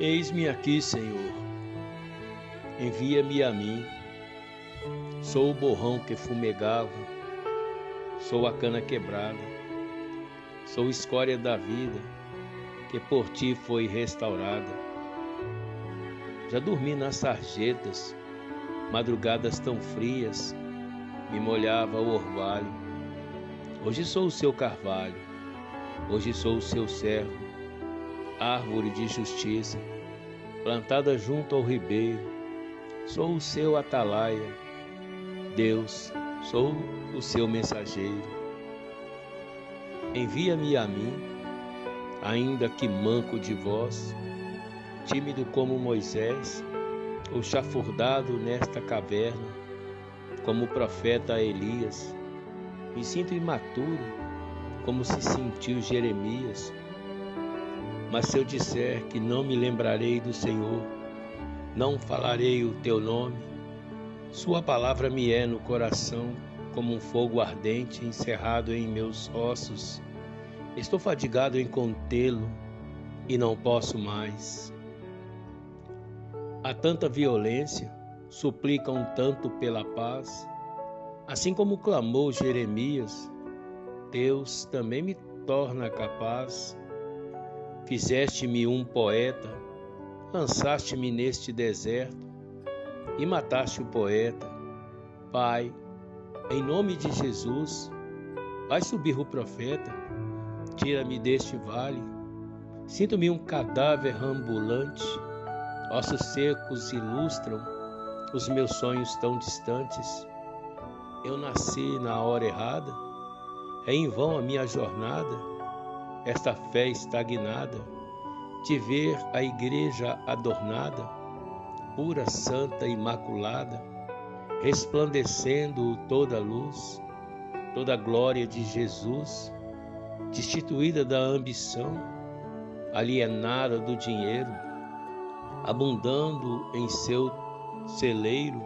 Eis-me aqui, Senhor. Envia-me a mim. Sou o borrão que fumegava, sou a cana quebrada, sou escória da vida que por ti foi restaurada. Já dormi nas sarjetas, madrugadas tão frias, me molhava o orvalho. Hoje sou o seu carvalho, hoje sou o seu servo, árvore de justiça, plantada junto ao ribeiro. Sou o seu atalaia, Deus, sou o seu mensageiro. Envia-me a mim, ainda que manco de voz, tímido como Moisés, ou chafurdado nesta caverna, como o profeta Elias. Me sinto imaturo, como se sentiu Jeremias. Mas se eu disser que não me lembrarei do Senhor, não falarei o teu nome, sua palavra me é no coração como um fogo ardente encerrado em meus ossos. Estou fadigado em contê-lo e não posso mais. Há tanta violência, suplicam tanto pela paz, assim como clamou Jeremias, Deus também me torna capaz. Fizeste-me um poeta, lançaste-me neste deserto e mataste o poeta. Pai, em nome de Jesus, vai subir o profeta, tira-me deste vale. Sinto-me um cadáver ambulante Ossos secos ilustram os meus sonhos tão distantes. Eu nasci na hora errada, é em vão a minha jornada, esta fé estagnada, de ver a igreja adornada, pura, santa, imaculada, resplandecendo toda a luz, toda a glória de Jesus, destituída da ambição, alienada do dinheiro abundando em seu celeiro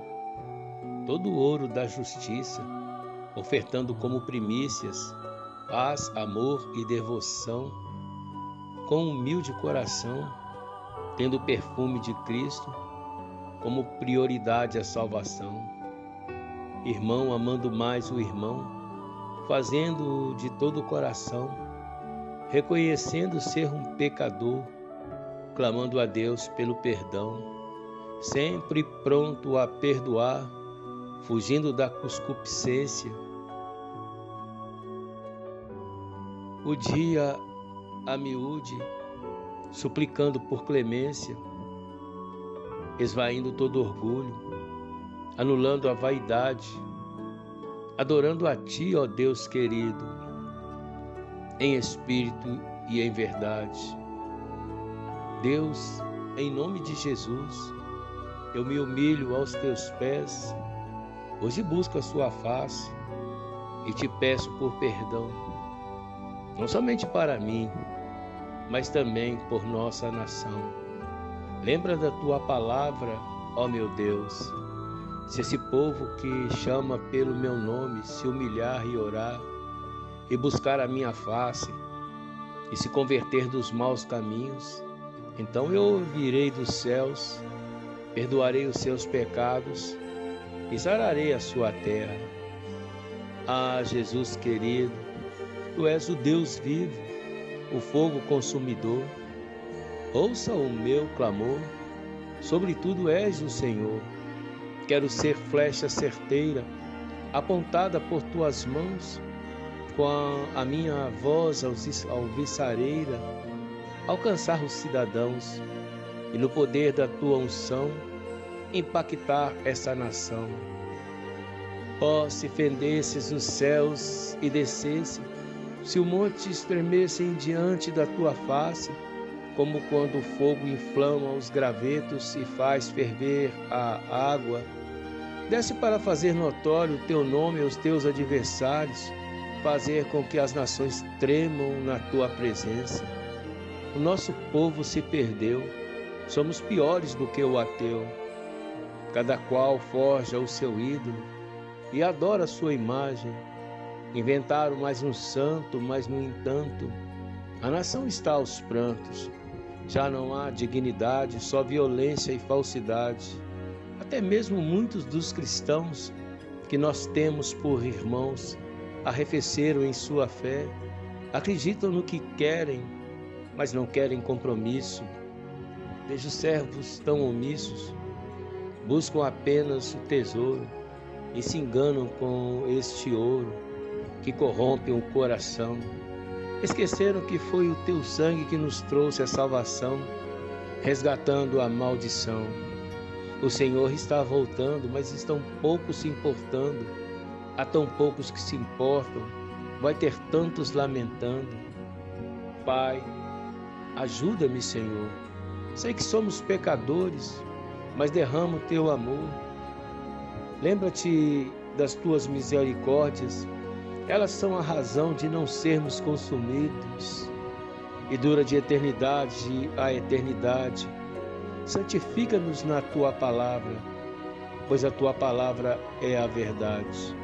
todo o ouro da justiça, ofertando como primícias paz, amor e devoção, com humilde coração, tendo o perfume de Cristo como prioridade à salvação. Irmão amando mais o irmão, fazendo de todo o coração, reconhecendo ser um pecador clamando a Deus pelo perdão, sempre pronto a perdoar, fugindo da cuscupiscência. O dia a miúde, suplicando por clemência, esvaindo todo orgulho, anulando a vaidade, adorando a Ti, ó Deus querido, em espírito e em verdade. Deus, em nome de Jesus, eu me humilho aos teus pés, hoje busco a sua face e te peço por perdão, não somente para mim, mas também por nossa nação. Lembra da tua palavra, ó meu Deus. Se esse povo que chama pelo meu nome se humilhar e orar, e buscar a minha face, e se converter dos maus caminhos, então eu ouvirei dos céus, perdoarei os seus pecados e sararei a sua terra. Ah, Jesus querido, tu és o Deus vivo, o fogo consumidor. Ouça o meu clamor, sobretudo és o Senhor. Quero ser flecha certeira, apontada por tuas mãos, com a minha voz alviçareira alcançar os cidadãos e no poder da tua unção impactar essa nação. Ó, oh, se fendesses os céus e descesse, se o monte estremessem diante da tua face, como quando o fogo inflama os gravetos e faz ferver a água, desce para fazer notório o teu nome aos teus adversários, fazer com que as nações tremam na tua presença. O nosso povo se perdeu, somos piores do que o ateu. Cada qual forja o seu ídolo e adora a sua imagem. Inventaram mais um santo, mas no entanto, a nação está aos prantos. Já não há dignidade, só violência e falsidade. Até mesmo muitos dos cristãos que nós temos por irmãos arrefeceram em sua fé, acreditam no que querem, mas não querem compromisso. Vejo servos tão omissos, buscam apenas o tesouro e se enganam com este ouro que corrompe o coração. Esqueceram que foi o teu sangue que nos trouxe a salvação, resgatando a maldição. O Senhor está voltando, mas estão poucos se importando. Há tão poucos que se importam. Vai ter tantos lamentando. Pai, ajuda-me, Senhor. Sei que somos pecadores, mas derrama o teu amor. Lembra-te das tuas misericórdias, elas são a razão de não sermos consumidos e dura de eternidade a eternidade. Santifica-nos na tua palavra, pois a tua palavra é a verdade.